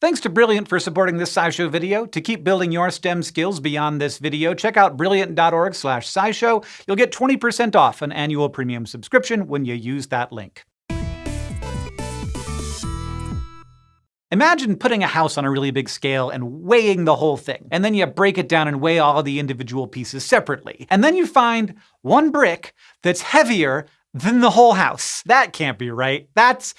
Thanks to Brilliant for supporting this SciShow video. To keep building your STEM skills beyond this video, check out brilliant.org slash scishow. You'll get 20% off an annual premium subscription when you use that link. Imagine putting a house on a really big scale and weighing the whole thing. And then you break it down and weigh all the individual pieces separately. And then you find one brick that's heavier than the whole house. That can't be right. That's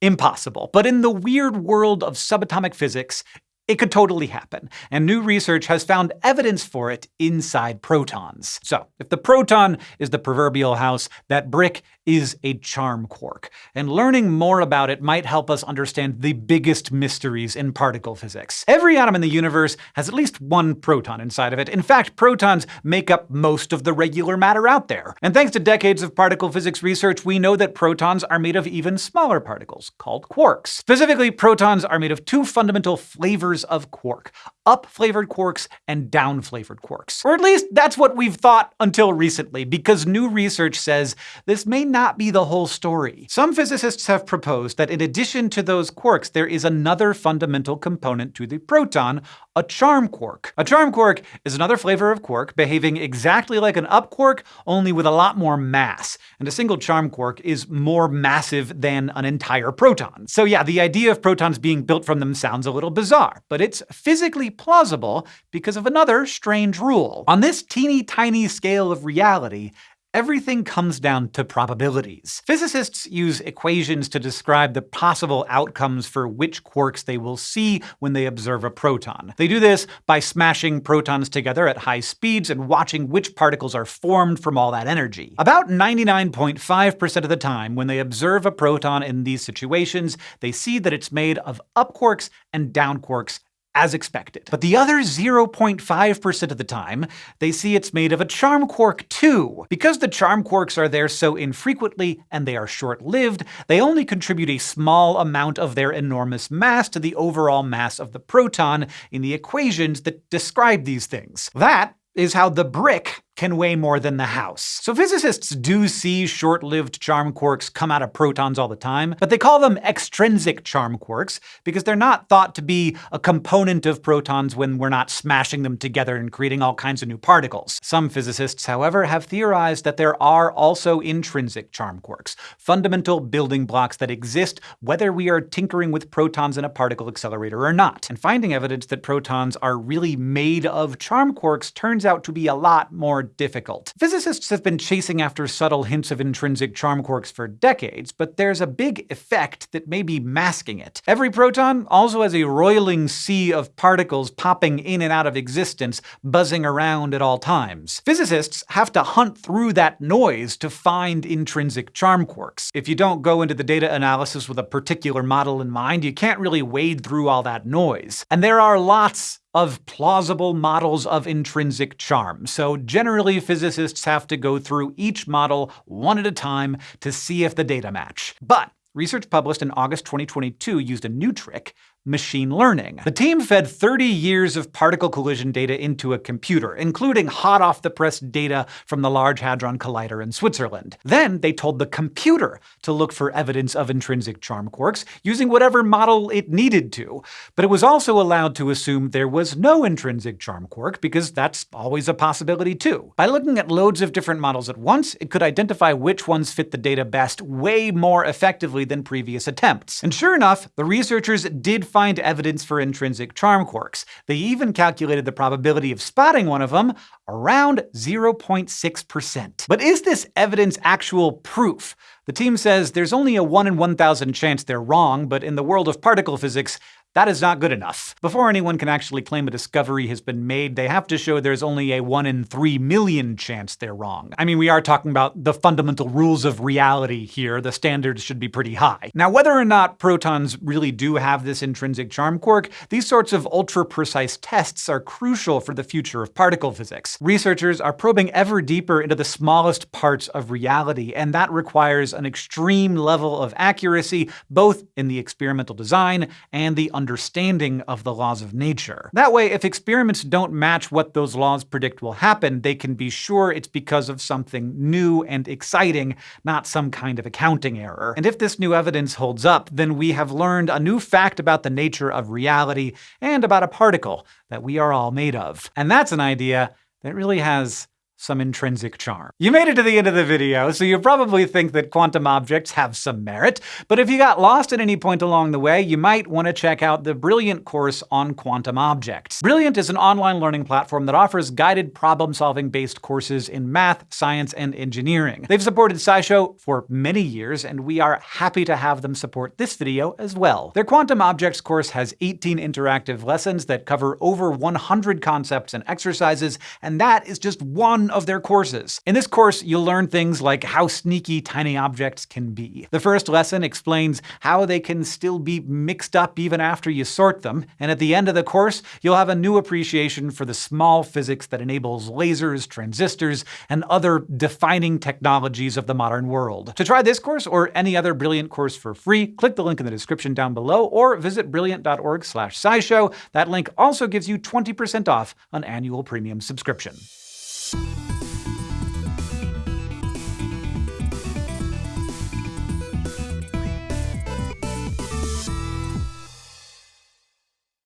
impossible. But in the weird world of subatomic physics, it could totally happen, and new research has found evidence for it inside protons. So, if the proton is the proverbial house, that brick is a charm quark, and learning more about it might help us understand the biggest mysteries in particle physics. Every atom in the universe has at least one proton inside of it. In fact, protons make up most of the regular matter out there. And thanks to decades of particle physics research, we know that protons are made of even smaller particles, called quarks. Specifically, protons are made of two fundamental flavors of quark, up-flavored quarks and down-flavored quarks. Or at least that's what we've thought until recently, because new research says this may not be the whole story. Some physicists have proposed that in addition to those quarks, there is another fundamental component to the proton, a charm quark. A charm quark is another flavor of quark behaving exactly like an up quark, only with a lot more mass. And a single charm quark is more massive than an entire proton. So yeah, the idea of protons being built from them sounds a little bizarre, but it's physically plausible because of another strange rule. On this teeny tiny scale of reality, everything comes down to probabilities. Physicists use equations to describe the possible outcomes for which quarks they will see when they observe a proton. They do this by smashing protons together at high speeds and watching which particles are formed from all that energy. About 99.5% of the time, when they observe a proton in these situations, they see that it's made of up quarks and down quarks as expected. But the other 0.5% of the time, they see it's made of a charm quark too. Because the charm quarks are there so infrequently and they are short-lived, they only contribute a small amount of their enormous mass to the overall mass of the proton in the equations that describe these things. That is how the brick can weigh more than the house. So physicists do see short-lived charm quarks come out of protons all the time, but they call them extrinsic charm quarks because they're not thought to be a component of protons when we're not smashing them together and creating all kinds of new particles. Some physicists, however, have theorized that there are also intrinsic charm quarks, fundamental building blocks that exist whether we are tinkering with protons in a particle accelerator or not. And finding evidence that protons are really made of charm quarks turns out to be a lot more difficult. Physicists have been chasing after subtle hints of intrinsic charm quarks for decades, but there's a big effect that may be masking it. Every proton also has a roiling sea of particles popping in and out of existence, buzzing around at all times. Physicists have to hunt through that noise to find intrinsic charm quarks. If you don't go into the data analysis with a particular model in mind, you can't really wade through all that noise. And there are lots of plausible models of intrinsic charm, so generally physicists have to go through each model one at a time to see if the data match. But research published in August 2022 used a new trick machine learning. The team fed 30 years of particle collision data into a computer, including hot-off-the-press data from the Large Hadron Collider in Switzerland. Then they told the computer to look for evidence of intrinsic charm quarks, using whatever model it needed to. But it was also allowed to assume there was no intrinsic charm quark, because that's always a possibility too. By looking at loads of different models at once, it could identify which ones fit the data best way more effectively than previous attempts. And sure enough, the researchers did find evidence for intrinsic charm quarks. They even calculated the probability of spotting one of them around 0.6%. But is this evidence actual proof? The team says there's only a 1 in 1,000 chance they're wrong, but in the world of particle physics, that is not good enough. Before anyone can actually claim a discovery has been made, they have to show there's only a 1 in 3 million chance they're wrong. I mean, we are talking about the fundamental rules of reality here. The standards should be pretty high. Now, whether or not protons really do have this intrinsic charm quark, these sorts of ultra-precise tests are crucial for the future of particle physics. Researchers are probing ever deeper into the smallest parts of reality, and that requires an extreme level of accuracy, both in the experimental design and the understanding of the laws of nature. That way, if experiments don't match what those laws predict will happen, they can be sure it's because of something new and exciting, not some kind of accounting error. And if this new evidence holds up, then we have learned a new fact about the nature of reality and about a particle that we are all made of. And that's an idea that really has some intrinsic charm. You made it to the end of the video, so you probably think that quantum objects have some merit, but if you got lost at any point along the way, you might want to check out the Brilliant course on quantum objects. Brilliant is an online learning platform that offers guided problem-solving based courses in math, science, and engineering. They've supported SciShow for many years, and we are happy to have them support this video as well. Their quantum objects course has 18 interactive lessons that cover over 100 concepts and exercises, and that is just one of their courses. In this course, you'll learn things like how sneaky tiny objects can be. The first lesson explains how they can still be mixed up even after you sort them, and at the end of the course, you'll have a new appreciation for the small physics that enables lasers, transistors, and other defining technologies of the modern world. To try this course or any other Brilliant course for free, click the link in the description down below or visit brilliant.org slash scishow. That link also gives you 20% off an annual premium subscription.